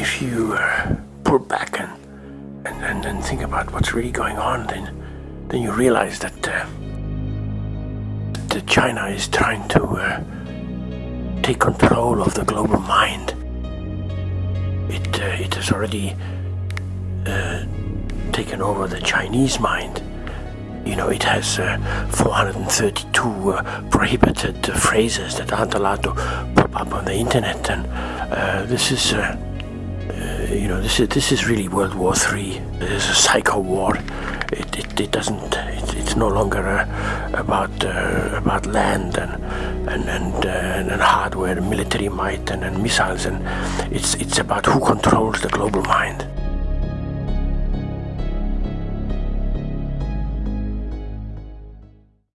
if you uh, pull back and, and, and, and think about what's really going on, then then you realize that uh, that China is trying to uh, take control of the global mind. It uh, it has already uh, taken over the Chinese mind. You know, it has uh, 432 uh, prohibited phrases that aren't allowed to pop up on the internet, and this is, you know, this is this is really World War Three. It's a psycho war. It, it, it doesn't. It, it's no longer uh, about uh, about land and and and, uh, and hardware, military might, and, and missiles, and it's it's about who controls the global mind.